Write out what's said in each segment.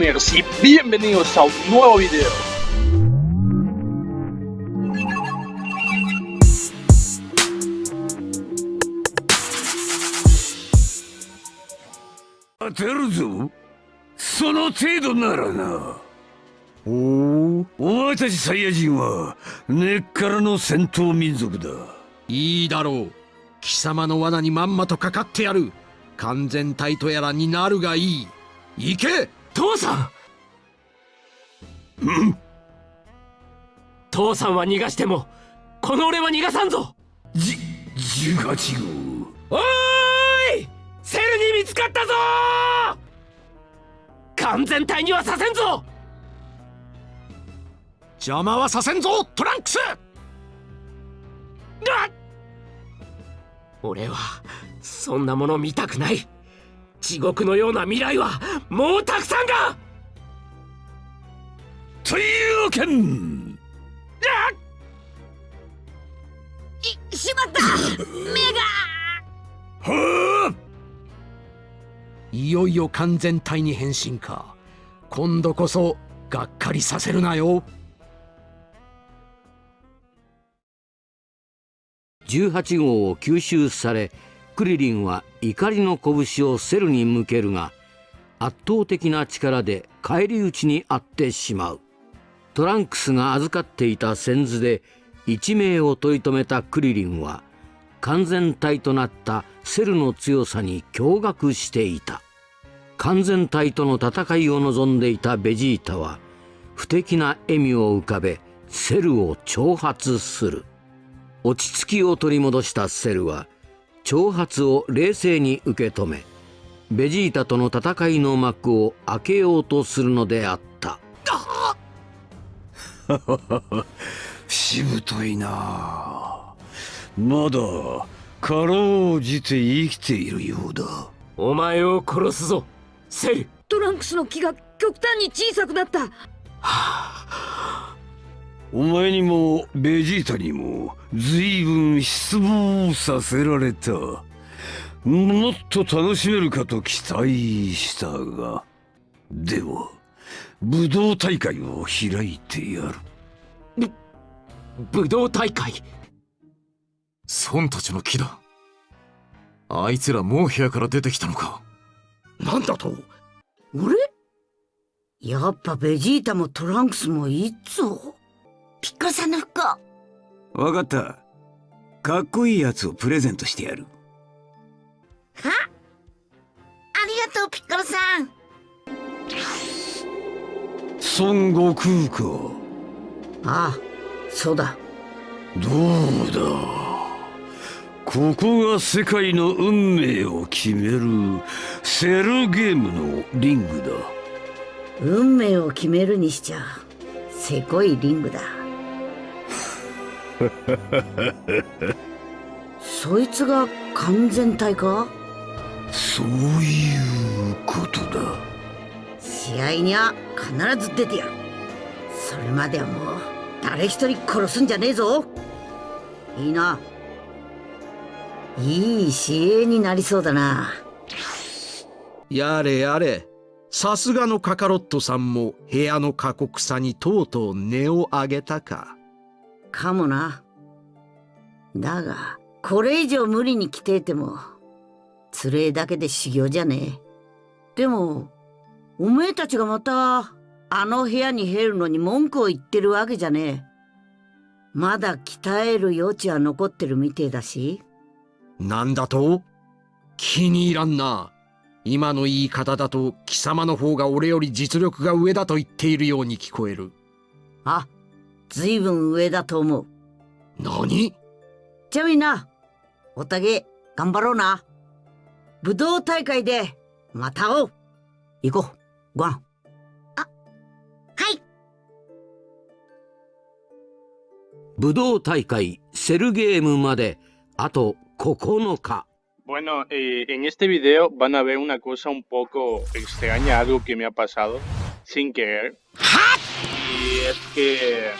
Gamers y bienvenidos a un nuevo video. ¡Aterzo! その程度ならな。おおお前たちサイヤ人は根っからの戦闘民族だ。いいだろう。貴様の罠にまんまとかかってやる。完全体とやらになるがいい。行け父さん！うん。父さんは逃がしてもこの俺は逃がさんぞ！じ18号おーい！セルに見つかったぞ！完全体にはさせんぞ！邪魔はさせんぞトランクス！俺はそんなもの見たくない。地獄のような未来はもうたくさんがというわけん。いしまった！目が！はあ。いよいよ完全体に変身か。今度こそがっかりさせるなよ。18号を吸収されクリリンは怒りの拳をセルに向けるが圧倒的な力で返り討ちに遭ってしまう。トランクスが預かっていた先頭で一命を取り留めたクリリンは完全体となったセルの強さに驚愕していた。完全体との戦いを望んでいたベジータは不敵な笑みを浮かべセルを挑発する。落ち着きを取り戻したセルは挑発を冷静に受け止めベジータとの戦いの幕を開けようとするのであった。しぶといな。まだかろうじて生きているようだ。お前を殺すぞ。セルトランクスの木が極端に小さくなった。お前にもベジータにも随分失望させられたもっと楽しめるかと期待したがでは武道大会を開いてやる。武道大会？孫たちの木だ。あいつらもう部屋から出てきたのか。なんだと？俺？やっぱベジータもトランクスもいいっぞ。ピッコロさんの服をわかった。かっこいいやつをプレゼントしてやる。はありがとうピッコロさん。孫悟空か。ああそうだ。どうだ？ここが世界の運命を決めるセルゲームのリングだ。運命を決めるにしちゃせこいリングだ。そいつが完全体か？そういうことだ。試合には必ず出てやる。それまではもう誰一人殺すんじゃねえぞ。いいな。いい試合になりそうだな。やれやれ。さすがのカカロットさんも部屋の過酷さにとうとう値を上げたか。かもな。だがこれ以上無理に来ていてもつれえだけで修行じゃねえ。でもおめえたちがまたあの部屋に入るのに文句を言ってるわけじゃねえ。まだ鍛える余地は残ってるみてえだし。なんだと？気に入らんな。今の言い方だと貴様の方が俺より実力が上だと言っているように聞こえる。あずいぶん上だと思う。何？じゃあみんな。おたげ頑張ろうな武道大会でまた会おう行こうご飯はい武道大会セルゲームまであと9日 Bueno, eh, en este video van a ver una cosa un poco extraña, algo que me ha pasado sin querer. Y es que,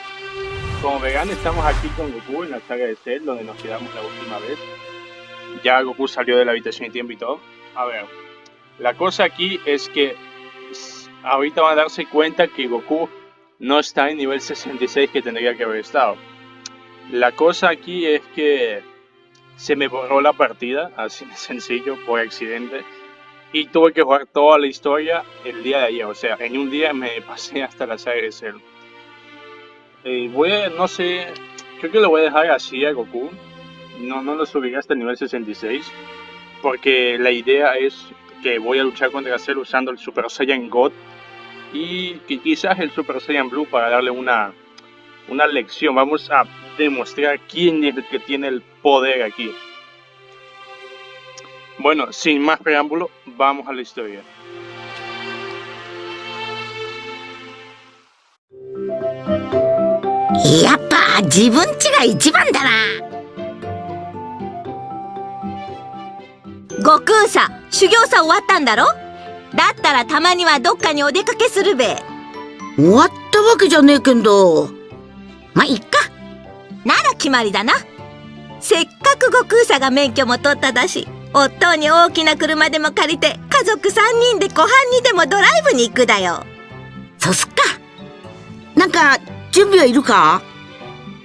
como verán, estamos aquí con Goku en la saga de Cell, donde nos quedamos la última vez. Ya Goku salió de la habitación de tiempo y todo. A ver, la cosa aquí es que ahorita van a darse cuenta que Goku no está en nivel 66 que tendría que haber estado. La cosa aquí es que se me borró la partida, así de sencillo, por accidente. Y tuve que jugar toda la historia el día de ayer. O sea, en un día me pasé hasta la saga de Cell. Eh, voy a, no sé, creo que lo voy a dejar así a Goku. No, no lo subiré hasta el nivel 66. Porque la idea es que voy a luchar contra Cell usando el Super Saiyan God. Y que quizás el Super Saiyan Blue para darle una, una lección. Vamos a demostrar quién es el que tiene el poder aquí. Bueno, sin más preámbulo, vamos a la historia. や悟空さ修行さ終わったんだろ？だったらたまにはどっかにお出かけするべ。終わったわけじゃねえけんど。まあいっか。なら決まりだな。せっかく悟空さが免許も取っただし夫に大きな車でも借りて家族3人で湖畔にでもドライブに行くだよ。そうすっか。なんか準備はいるか？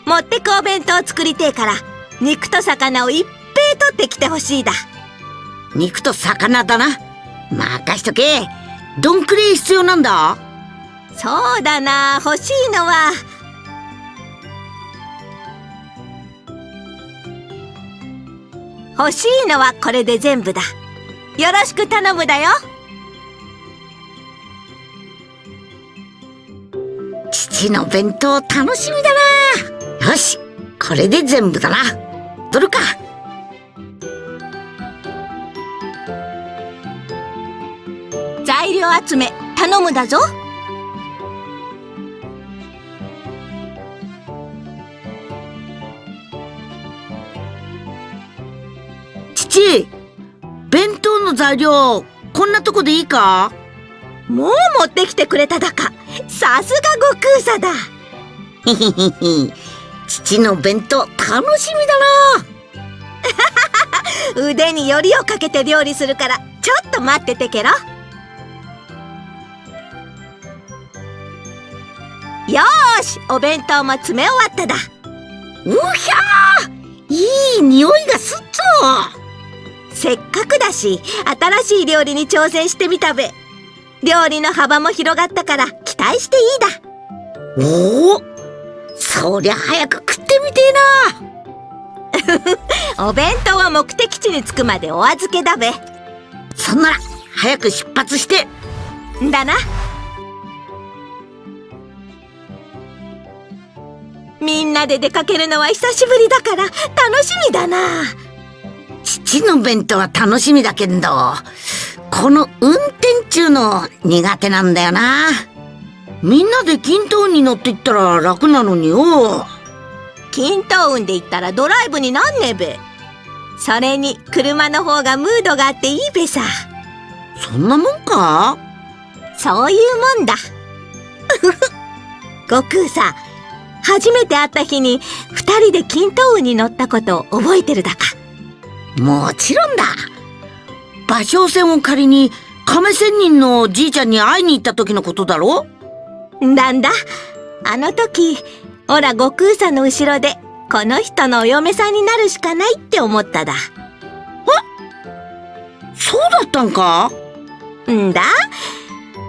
持ってくお弁当作りてえから肉と魚をいっぺい取ってきてほしいだ肉と魚だな。任しとけ。どんくらい必要なんだ。そうだな。欲しいのは。欲しいのはこれで全部だ。よろしく頼むだよ。父の弁当楽しみだな。よしこれで全部だな。取るか材料集め頼むだぞ。父弁当の材料こんなとこでいいか？もう持ってきてくれただか。さすが悟空さだ。父の弁当楽しみだな。腕によりをかけて料理するからちょっと待っててけろしお弁当も詰め終わっただ。うひゃー！いい匂いがすっぞ！せっかくだし新しい料理に挑戦してみたべ。料理の幅も広がったから期待していいだ。おおそりゃ早く食ってみてえな！お弁当は目的地に着くまでお預けだべ。そんなら早く出発して。だなみんなで出かけるのは久しぶりだから楽しみだな。父の弁当は楽しみだけどこの運転中の苦手なんだよな。みんなで均等に乗っていったら楽なのによ。均等運で行ったらドライブになんねえべ。それに車の方がムードがあっていいべさ。そんなもんか？そういうもんだ。悟空さ初めて会った日に二人で均等運に乗ったことを覚えてるだか。もちろんだ。芭蕉船を借りに亀仙人のじいちゃんに会いに行った時のことだろ？なんだ？あの時オラ悟空さんの後ろでこの人のお嫁さんになるしかないって思っただ。そうだったんか？んだ？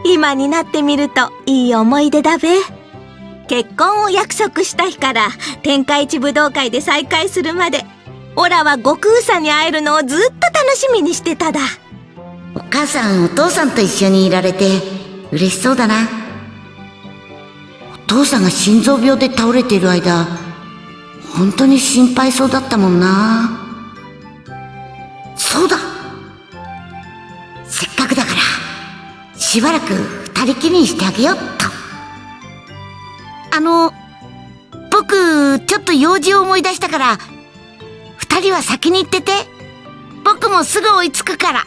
今になってみるといい思い出だべ結婚を約束した日から天下一武道会で再会するまでオラは悟空さんに会えるのをずっと楽しみにしてただ。お母さんお父さんと一緒にいられて嬉しそうだな。お父さんが心臓病で倒れている間本当に心配そうだったもんな。そうだ。せっかくだからしばらく二人きりにしてあげよっとあの僕ちょっと用事を思い出したから二人は先に行ってて僕もすぐ追いつくから。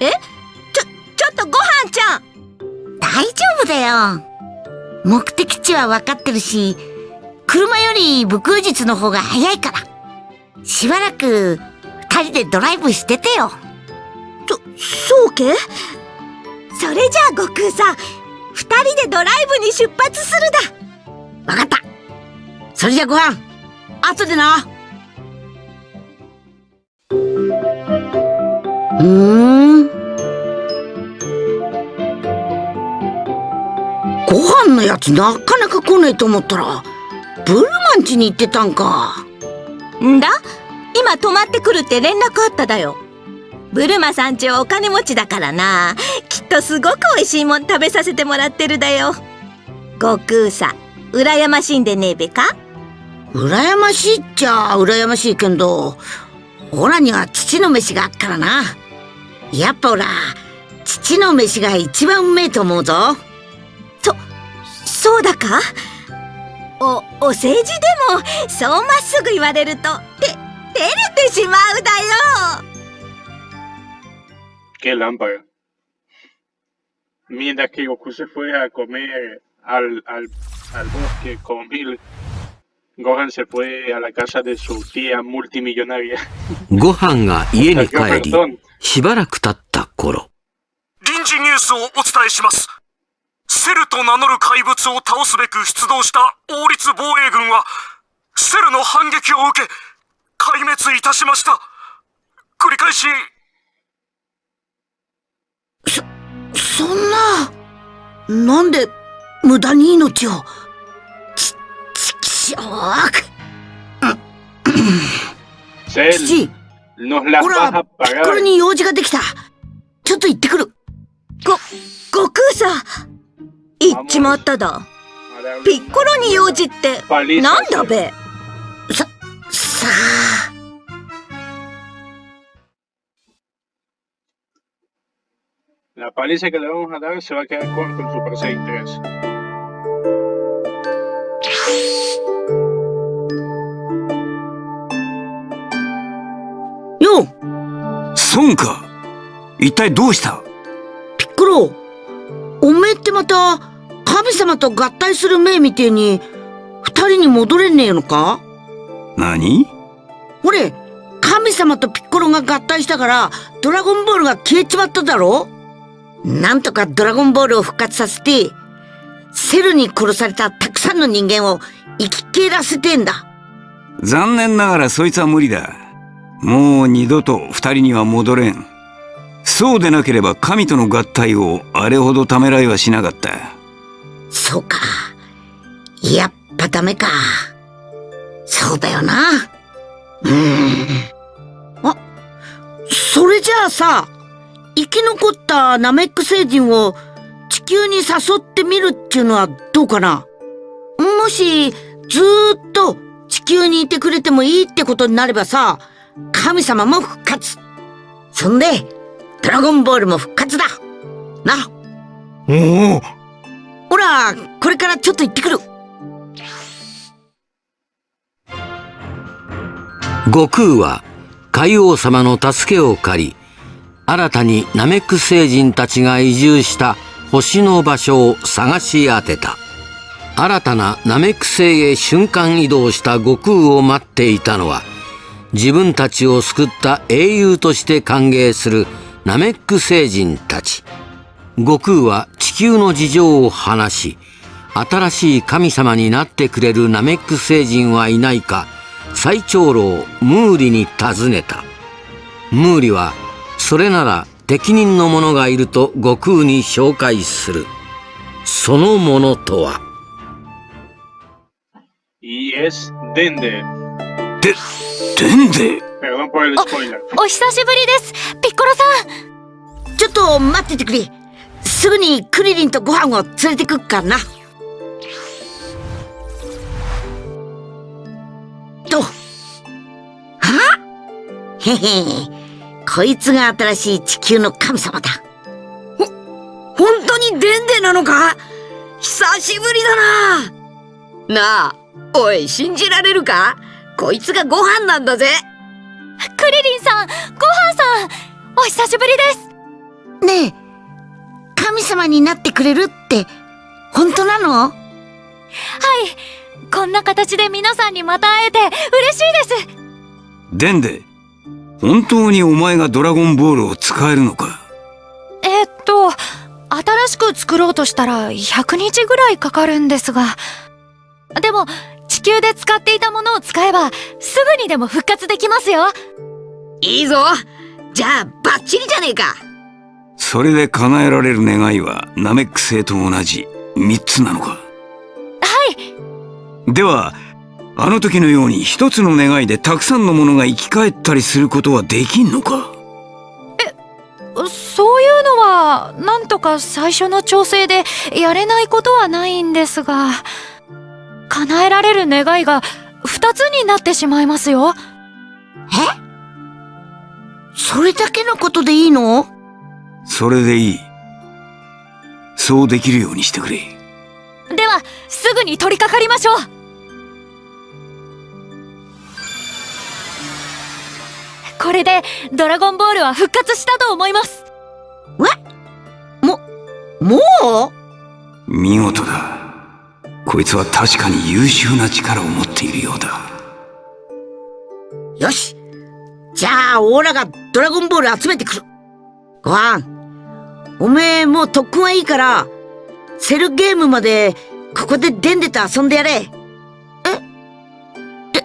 え？ちょちょっとご飯ちゃん。大丈夫だよ。目的地は分かってるし車より武空術の方が早いから。しばらく二人でドライブしててよ。そそうけ？それじゃあ悟空さん。二人でドライブに出発するわかった。それじゃご飯。後でな。うーん。ご飯のやつなかなか来ないと思ったらブルマン家に行ってたんか。んだ？今泊まってくるって連絡あっただよ。ブルマさんちはお金持ちだからな。きっとすごく美味しいもん食べさせてもらってるだよ。悟空さ。ん羨ましいんでねえべか？羨ましいっちゃ羨ましいけどオラには父の飯があっからな。やっぱオラ父の飯が一番うめえと思うぞ。そそうだか？おお世辞でもそうまっすぐ言われるとて照れてしまうだよ。Qué lámpara. Mientras que Goku se fue a comer al, al, al bosque con Mil, Gohan se fue a la casa de su tía multimillonaria. ご飯が家に帰り.しばらく経った頃臨時ニュースをお伝えします。セルと名乗る怪物を倒すべく出動した王立防衛軍は、セルの反撃を受け、壊滅いたしました。繰り返し、そんななんで無駄に命を。ちちきしょー父ほらピッコロに用事ができたちょっと行ってくるご悟空さん行っちまっただピッコロに用事ってなんだべささあ孫か一体どうした？ピッコロおめえってまた神様と合体する命みてえに二人に戻れねえのか？何？ほれ神様とピッコロが合体したからドラゴンボールが消えちまっただろ？なんとかドラゴンボールを復活させてセルに殺されたたくさんの人間を生き返らせてんだ。残念ながらそいつは無理だもう二度と二人には戻れん。そうでなければ神との合体をあれほどためらいはしなかった。そうか。やっぱダメか。そうだよな。うん。あそれじゃあさ生き残ったナメック星人を地球に誘ってみるっていうのはどうかな。もしずーっと地球にいてくれてもいいってことになればさ神様も復活。そんでドラゴンボールも復活だ。な。おお。ほらこれからちょっと行ってくる。悟空は海王様の助けを借り新たにナメック星人たちが移住した星の場所を探し当てた。新たなナメック星へ瞬間移動した悟空を待っていたのは自分たちを救った英雄として歓迎するナメック星人たち。悟空は地球の事情を話し新しい神様になってくれるナメック星人はいないか最長老ムーリに尋ねた。ムーリはそれなら適任の者がいると悟空に紹介する。その者とは？Y es Dende. ででんで Perdón por el spoiler. お久しぶりです。ピッコロさん。ちょっと待っててくれ。すぐにクリリンとご飯を連れてくっからな。とは？へ へこいつが新しい地球の神様だ。ほ本当にデンデなのか？久しぶりだな。なあおい信じられるか？こいつがご飯なんだぜ。クリリンさんごはんさんお久しぶりです。ねえ神様になってくれるって本当なの？はいこんな形で皆さんにまた会えて嬉しいです。でんで本当にお前がドラゴンボールを使えるのか？えっと新しく作ろうとしたら100日ぐらいかかるんですが。でも地球で使っていたものを使えばすぐにでも復活できますよ。いいぞ。じゃあバッチリじゃねえか。それで叶えられる願いはナメック星と同じ3つなのか？はい。ではあの時のように一つの願いでたくさんのものが生き返ったりすることはできんのか？そういうのはなんとか最初の調整でやれないことはないんですが叶えられる願いが2つになってしまいますよ。え？それだけのことでいいの？それでいい。そうできるようにしてくれ。ではすぐに取り掛かりましょう。これでドラゴンボールは復活したと思います。えももう？見事だこいつは確かに優秀な力を持っているようだ。よし。じゃあオーラがドラゴンボール集めてくる。ご飯。おめえもう特訓はいいからセルゲームまでここでデンデと遊んでやれ。え？で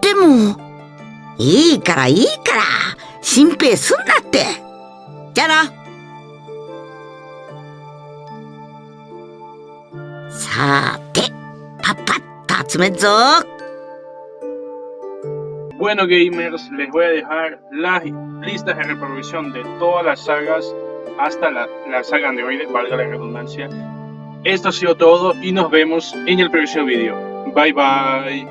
でもいいからいいから。心配すんなって。じゃあな。さてパッパッと集めんぞ Bueno gamers, les voy a dejar las listas de reproducción de todas las sagas hasta la, la saga androide, valga la redundancia. Esto ha sido todo y nos vemos en el próximo vídeo. Bye bye.